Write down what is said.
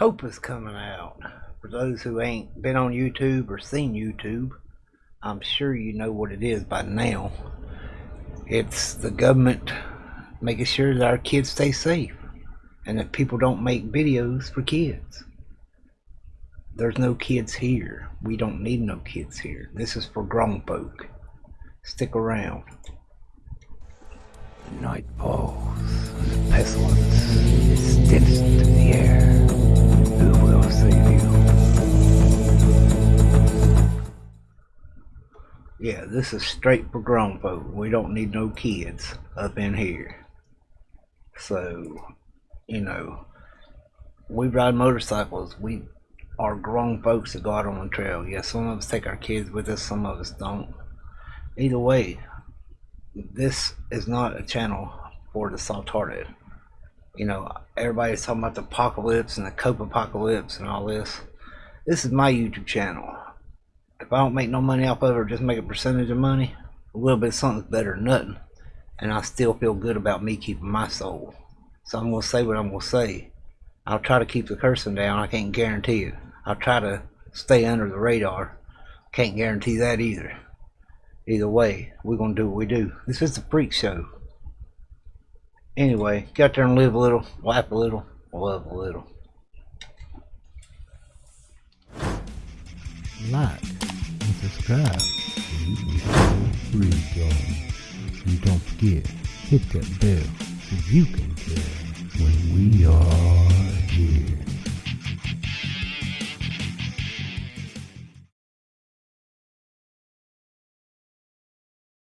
COPPA's coming out. For those who ain't been on YouTube or seen YouTube, I'm sure you know what it is by now. It's the government making sure that our kids stay safe and that people don't make videos for kids. There's no kids here. We don't need no kids here. This is for grown folk. Stick around. Yeah, this is straight for grown folk. We don't need no kids up in here. So, you know, we ride motorcycles. We are grown folks that go out on the trail. Yes, some of us take our kids with us, some of us don't. Either way, this is not a channel for the soft-hearted. You know, everybody's talking about the apocalypse and the COPPA apocalypse and all this. This is my YouTube channel. If I don't make no money off of it or just make a percentage of money, a little bit of something's better than nothing. And I still feel good about me keeping my soul. So I'm going to say what I'm going to say. I'll try to keep the cursing down. I can't guarantee it. I'll try to stay under the radar. Can't guarantee that either. Either way, we're going to do what we do. This is the freak show. Anyway, get out there and live a little, laugh a little, love a little. like subscribe so you. And don't forget, hit that bell so you can tell when we are.